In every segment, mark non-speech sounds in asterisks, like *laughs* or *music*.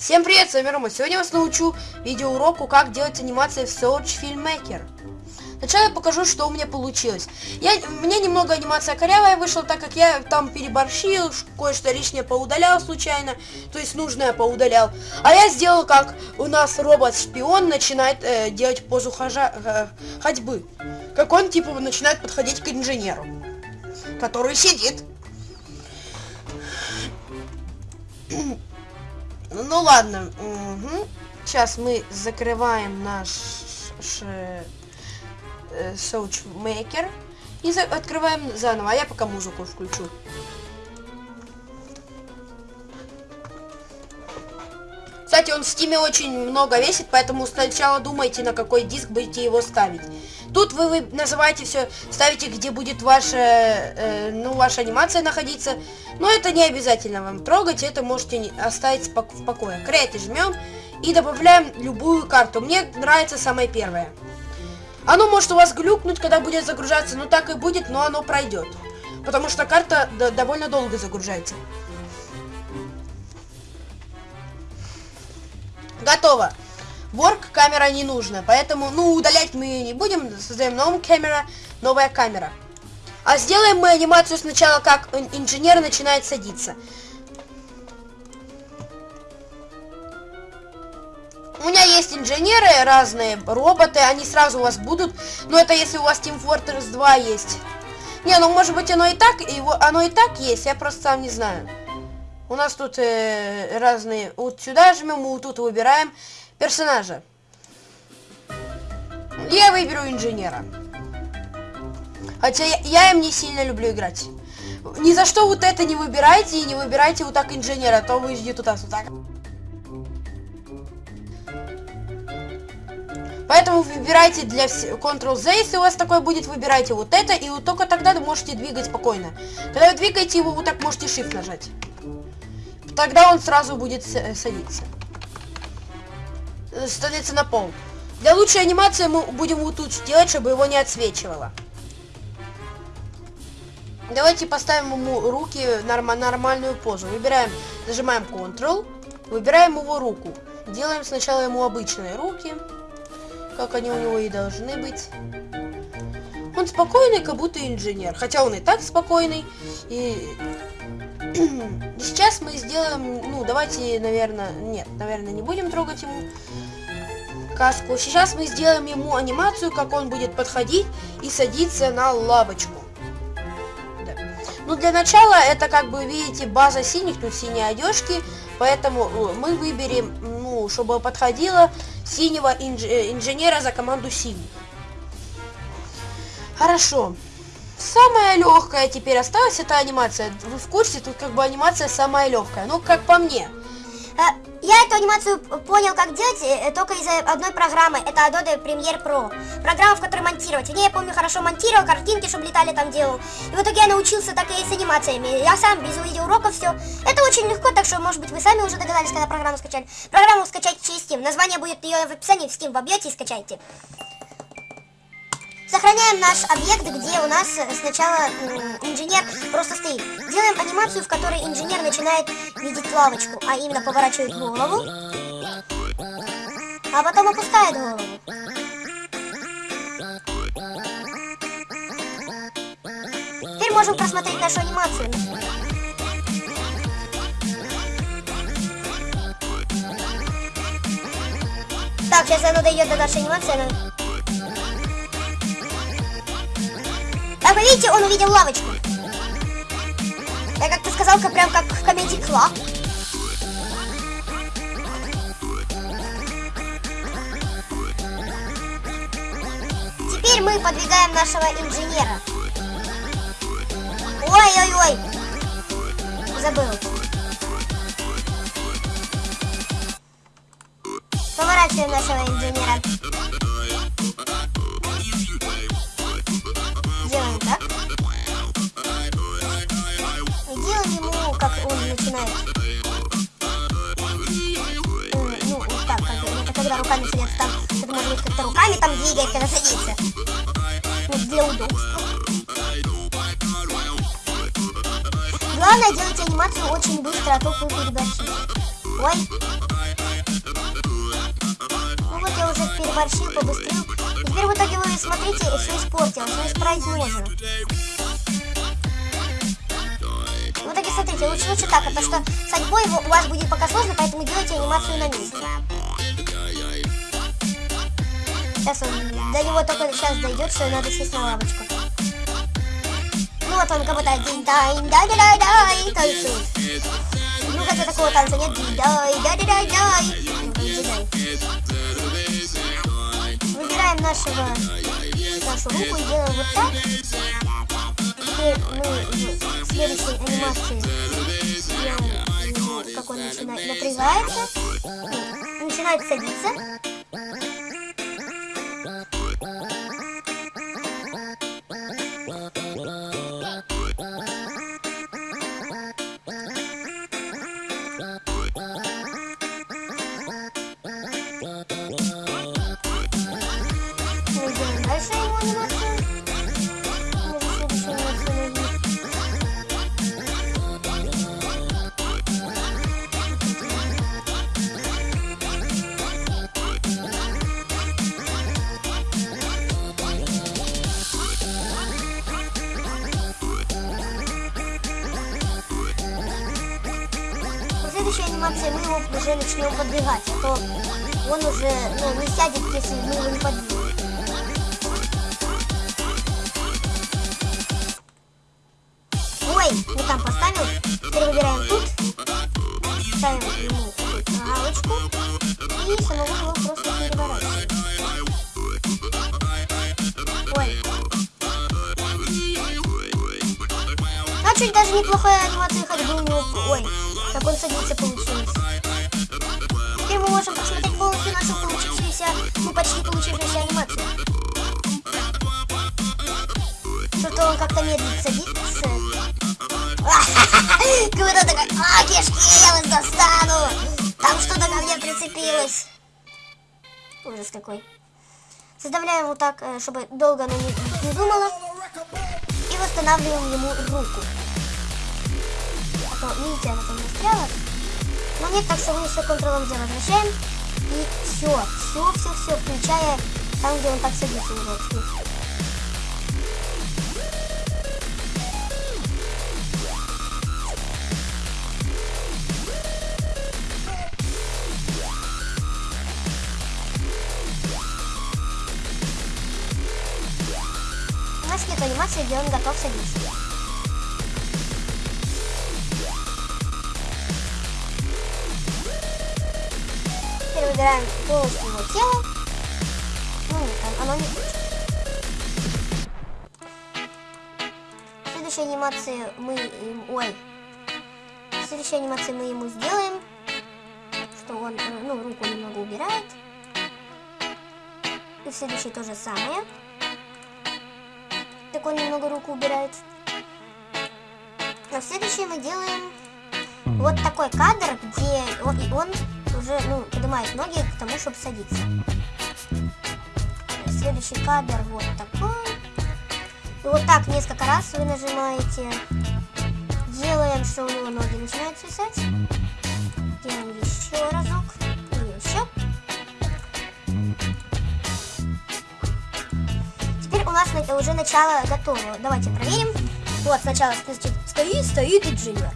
Всем привет, с вами Рома. Сегодня я вас научу видеоуроку, как делать анимации в Search Filmmaker. Сначала я покажу, что у меня получилось. Я, меня немного анимация корявая вышла, так как я там переборщил, кое-что лишнее поудалял случайно, то есть нужное поудалял. А я сделал, как у нас робот-шпион начинает э, делать позу хожа, э, ходьбы. Как он, типа, начинает подходить к инженеру, который сидит. Ну ладно. Угу. Сейчас мы закрываем наш э, SouchMaker и за открываем заново. А я пока музыку включу. Он в стиме очень много весит, поэтому сначала думайте, на какой диск будете его ставить. Тут вы, вы называете все, ставите, где будет ваша, э, ну, ваша анимация находиться. Но это не обязательно вам трогать, это можете оставить в покое. Create жмем и добавляем любую карту. Мне нравится самая первая. Оно может у вас глюкнуть, когда будет загружаться, но так и будет, но оно пройдет. Потому что карта довольно долго загружается. Готово. Work камера не нужна, поэтому, ну, удалять мы не будем. Создаем новую камера, новая камера. А сделаем мы анимацию сначала, как инженер начинает садиться. У меня есть инженеры разные, роботы, они сразу у вас будут. Но это если у вас Team Fortress 2 есть. Не, ну может быть оно и так, его, оно и так есть, я просто сам не знаю. У нас тут э, разные... Вот сюда жмем, вот тут выбираем персонажа. Я выберу инженера. Хотя я, я им не сильно люблю играть. Ни за что вот это не выбирайте и не выбирайте вот так инженера, а то вы ждете туда вот так. Поэтому выбирайте для Ctrl-Z, если у вас такое будет, выбирайте вот это, и вот только тогда вы можете двигать спокойно. Когда вы двигаете его, вот так можете Shift нажать. Тогда он сразу будет садиться. Становится на пол. Для лучшей анимации мы будем вот тут делать, чтобы его не отсвечивало. Давайте поставим ему руки норм нормальную позу. Выбираем, нажимаем Ctrl, выбираем его руку. Делаем сначала ему обычные руки, как они у него и должны быть. Он спокойный, как будто инженер. Хотя он и так спокойный. И *clears throat* Сейчас мы сделаем, ну, давайте, наверное, нет, наверное, не будем трогать ему каску. Сейчас мы сделаем ему анимацию, как он будет подходить и садиться на лавочку. Да. Ну, для начала, это, как бы, видите, база синих, тут синие одежки, поэтому э, мы выберем, ну, чтобы подходило синего инж э, инженера за команду синих. Хорошо. Самая легкая теперь осталась эта анимация. Вы в курсе, тут как бы анимация самая легкая. Ну, как по мне. Э, я эту анимацию понял, как делать, э, только из одной программы. Это Adobe Premiere Pro. Программа, в которой монтировать. В ней я помню, хорошо монтировал, картинки, чтобы летали там делал. И в итоге я научился так и с анимациями. Я сам без видеоуроков все. Это очень легко, так что, может быть, вы сами уже догадались, когда программу скачали. Программу скачать через Steam. Название будет ее в описании в Steam. Вобьете и скачайте. Сохраняем наш объект, где у нас сначала инженер просто стоит. Делаем анимацию, в которой инженер начинает видеть лавочку, а именно поворачивает голову, а потом опускает голову. Теперь можем просмотреть нашу анимацию. Так, сейчас оно дойдет до нашей анимации. Она... Видите, он увидел лавочку. Я как-то сказал, как прям как в Comedy Club. Теперь мы подвигаем нашего инженера. Ой-ой-ой. Забыл. Поворачиваем нашего инженера. Начинает. Ну, вот так, как, это когда руками садится там. Это может быть как-то руками там двигает, когда садится. Ну, для удобства. Главное, делайте анимацию очень быстро, а то вы переборщите. Ой. я уже переборщил, побыстрил. И теперь в итоге вы смотрите, все испортилось, все исправить можно. Смотрите, лучше, лучше так, потому что с ходьбой у вас будет пока сложно, поэтому делайте анимацию на месте. Сейчас он, до него только сейчас дойдет, что надо сесть на лавочку. Ну вот он как будто динь-дай, дай-дай-дай-дай, танцует. Ну хотя такого танца нет, динь-дай, дай-дай-дай-дай. Выбираем нашего, нашу руку и делаем вот так. В следующей анимации ему, как он начинает напрягается, начинает садиться. Уже начнем подвигать, а то он уже ну, не сядет, если мы его не подвинем. Ой, не там поставил. Теперь выбираем тут. Ставим ему галочку. И самого его просто переворачиваем. Ой. А чуть даже неплохая анимация ходьбы у него. Ой, как он садится получилось. Можем посмотреть полностью нашу получившуюся, ну почти получившуюся анимацию. Что-то он как-то медленно садится. *laughs* Круто такой, а, кишки, я вас достану. Там что-то ко мне прицепилось. Ужас какой. Составляем вот так, э, чтобы долго оно не, не думало. И восстанавливаем ему руку. А то, видите, она там застряла. Но нет, так что мы все контролом Z возвращаем. И все, все, все, все, включая там, где он так садится удобно. У нас нет анимации, где он готов садиться. Выбираем полностью его тело. Ну оно не следующей анимации мы... им- Ой. В следующей анимации мы ему сделаем, что он, э, ну, руку немного убирает. И в следующей то же самое. Так он немного руку убирает. А в следующей мы делаем вот такой кадр, где он, ну, поднимает ноги к тому, чтобы садиться. Следующий кадр вот такой. И вот так несколько раз вы нажимаете. Делаем, что у него ноги начинают свисать. Делаем еще разок. И еще. Теперь у нас на- уже начало готово. Давайте проверим. Вот сначала значит, стоит, стоит инженер.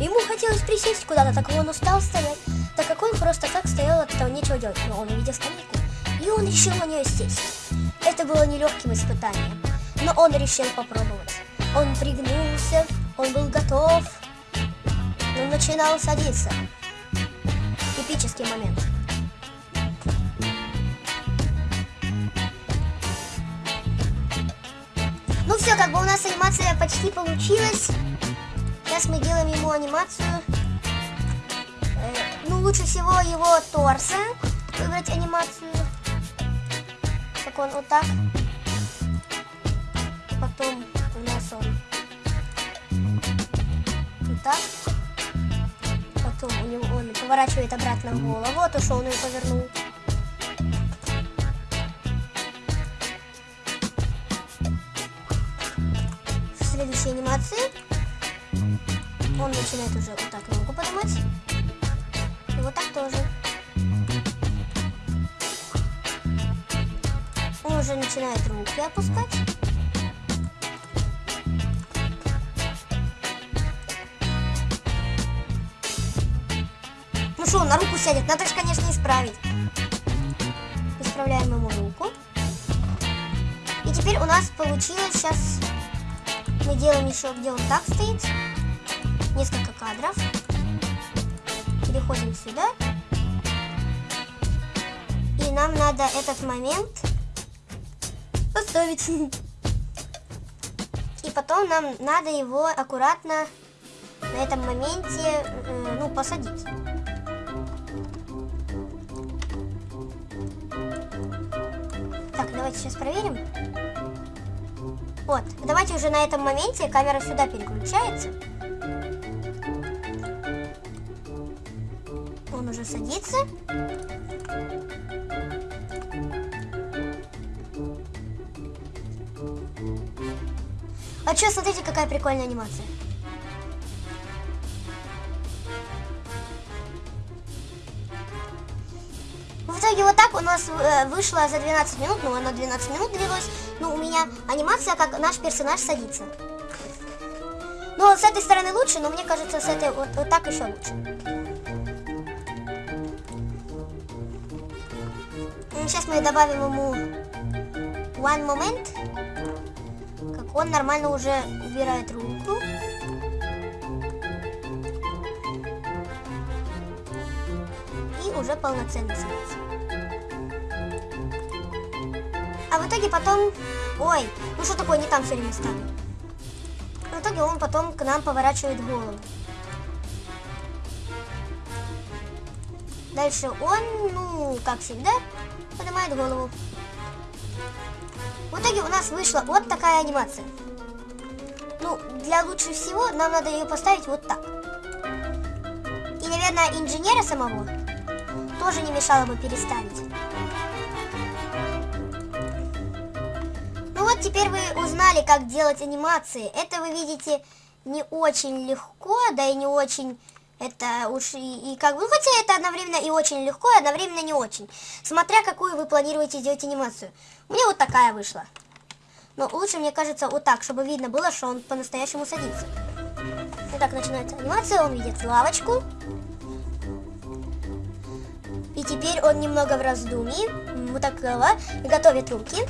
Ему хотелось присесть куда-то, так он устал стоять, так как он просто так стоял, от этого нечего делать. Но он увидел скамейку, и он решил на нее сесть. Это было нелегким испытанием, но он решил попробовать. Он пригнулся, он был готов, он начинал садиться. Эпический момент. Ну все, как бы у нас анимация почти получилась. Сейчас мы делаем ему анимацию. Ну, лучше всего его торса выбрать анимацию. Как он вот так. Потом у нас он вот так. Потом у него он поворачивает обратно голову, то, что он ее повернул. Следующей анимации он начинает уже вот так ногу поднимать. И вот так тоже. начинает руки опускать. Ну что, он на руку сядет? Надо же, конечно, исправить. Исправляем ему руку. И теперь у нас получилось сейчас... Мы делаем еще, где он так стоит. Несколько кадров. Переходим сюда. И нам надо этот момент поставить. И потом нам надо его аккуратно на этом моменте, э, ну, посадить. Так, давайте сейчас проверим. Вот, давайте уже на этом моменте камера сюда переключается. Уже садится. А что, смотрите, какая прикольная анимация. В итоге вот так у нас э, вышло за 12 минут, ну она 12 минут длилась, ну у меня анимация, как наш персонаж садится. Ну, с этой стороны лучше, но мне кажется, с этой вот, вот так еще лучше. Сейчас мы добавим ему one moment, как он нормально уже убирает руку. И уже полноценно садится. А в итоге потом... Ой, ну что такое, не там все время ставлю. В итоге он потом к нам поворачивает голову. Дальше он, ну, как всегда, поднимает голову. В итоге у нас вышла вот такая анимация. Ну, для лучше всего нам надо ее поставить вот так. И, наверное, инженера самого тоже не мешало бы переставить. Ну вот теперь вы узнали, как делать анимации. Это вы видите не очень легко, да и не очень это уж и, и как бы, хотя это одновременно и очень легко, и одновременно не очень. Смотря какую вы планируете сделать анимацию. У меня вот такая вышла. Но лучше, мне кажется, вот так, чтобы видно было, что он по-настоящему садится. Вот так начинается анимация, он видит лавочку. И теперь он немного в раздумье, вот так голова, и готовит руки.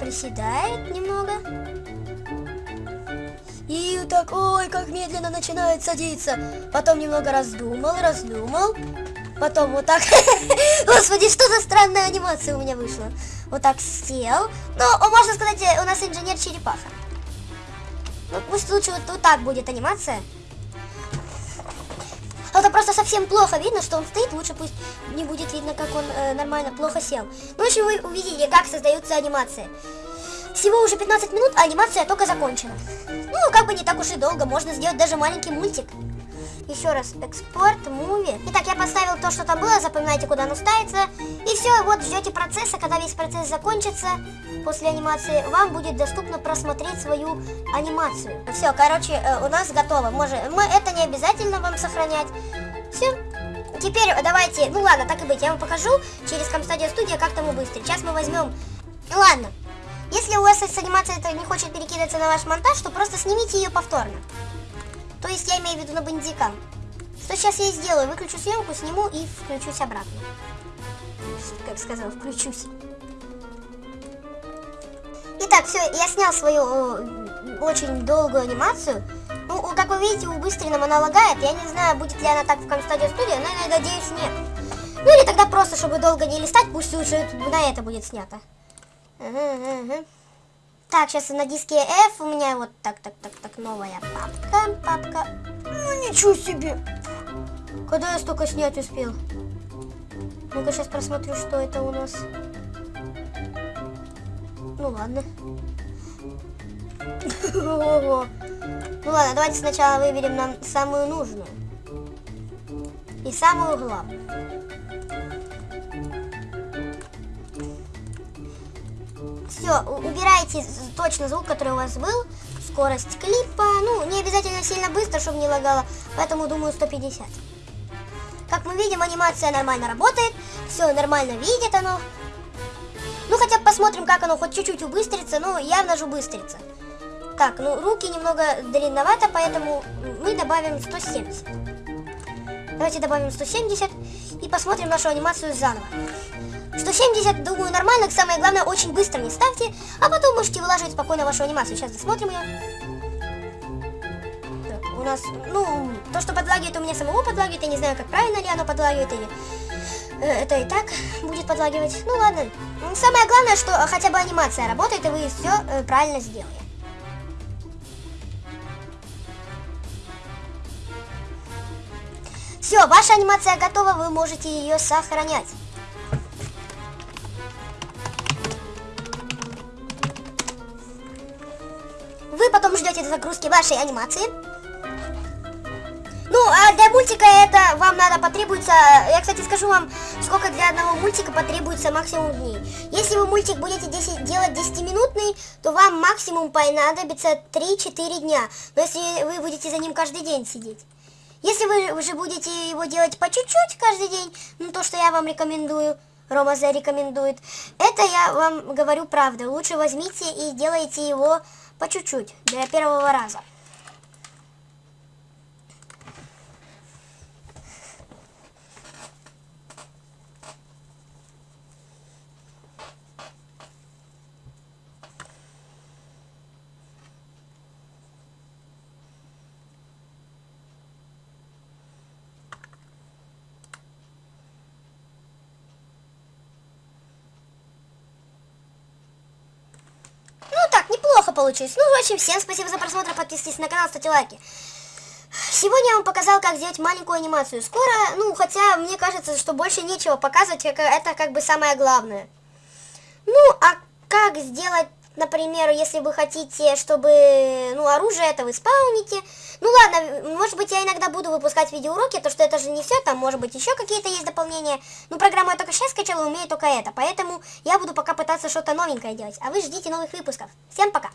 Приседает немного. И так, ой, как медленно начинает садиться. Потом немного раздумал, раздумал. Потом вот так. *laughs* Господи, что за странная анимация у меня вышла. Вот так сел. Ну, можно сказать, у нас инженер черепаха. Ну, пусть лучше вот, вот так будет анимация. А это просто совсем плохо видно, что он стоит. Лучше пусть не будет видно, как он э, нормально плохо сел. Ну, в общем, вы увидели, как создаются анимации. Всего уже 15 минут, а анимация только закончена. Ну, как бы не так уж и долго, можно сделать даже маленький мультик. Еще раз, экспорт, муви. Итак, я поставил то, что там было, запоминайте, куда оно ставится. И все, вот ждете процесса, когда весь процесс закончится, после анимации, вам будет доступно просмотреть свою анимацию. Все, короче, э, у нас готово. Может, мы, это не обязательно вам сохранять. Все. Теперь давайте, ну ладно, так и быть, я вам покажу через Camstadia Studio, как тому быстро. Сейчас мы возьмем... Ладно, если у вас с анимацией это не хочет перекидываться на ваш монтаж, то просто снимите ее повторно. То есть я имею в виду на бандикам. Что сейчас я сделаю? Выключу съемку, сниму и включусь обратно. Как сказал, включусь. Итак, все, я снял свою э, очень долгую анимацию. Ну, как вы видите, у Быстрина она лагает. Я не знаю, будет ли она так в Camstadia Studio, но я надеюсь, нет. Ну или тогда просто, чтобы долго не листать, пусть лучше на это будет снято. Так, сейчас на диске F у меня вот так, так, так, так, новая папка, папка. Ну, ничего себе. Когда я столько снять успел? Ну-ка, сейчас просмотрю, что это у нас. Ну, ладно. Ну ладно, давайте сначала выберем нам самую нужную. И самую главную. Все, убирайте точно звук, который у вас был. Скорость клипа. Ну, не обязательно сильно быстро, чтобы не лагало. Поэтому, думаю, 150. Как мы видим, анимация нормально работает. Все нормально видит оно. Ну, хотя посмотрим, как оно хоть чуть-чуть убыстрится. Ну, явно же убыстрится. Так, ну, руки немного длинновато, поэтому мы добавим 170. Давайте добавим 170 и посмотрим нашу анимацию заново. 170, думаю, нормально. Самое главное, очень быстро не ставьте, а потом можете вылаживать спокойно вашу анимацию. Сейчас досмотрим ее. У нас, ну, то, что подлагивает, у меня самого подлагивает. Я не знаю, как правильно ли оно подлагивает или... э, Это и так будет подлагивать. Ну ладно. М, Самое главное, что э, хотя бы анимация работает, и вы все правильно сделали. Все, ваша анимация готова, вы можете ее сохранять. Ждете загрузки вашей анимации. Ну, а для мультика это вам надо потребуется... Я, кстати, скажу вам, сколько для одного мультика потребуется максимум дней. Если вы мультик будете 10 делать 10-минутный, то вам максимум понадобится 3-4 дня. Но если вы будете за ним каждый день сидеть. Если вы уже будете его делать по чуть-чуть каждый день, ну то, что я вам рекомендую, Рома зарекомендует, это я вам говорю правду. Лучше возьмите и делайте его по чуть-чуть, для первого раза. Ну так, неплохо получилось. Ну, в общем, всем спасибо за просмотр, подписывайтесь на канал, ставьте лайки. Сегодня я вам показал, как сделать маленькую анимацию. Скоро, ну, хотя мне кажется, что больше нечего показывать, как- это как бы самое главное. Ну, а как сделать, например, если вы хотите, чтобы, ну, оружие это вы спауните. Ну, ладно, может быть, я иногда буду выпускать видеоуроки, то что это же не все, там, может быть, еще какие-то есть дополнения. Ну, программу я только сейчас скачала, умею только это, поэтому я буду пока пытаться что-то новенькое делать. А вы ждите новых выпусков. Всем пока!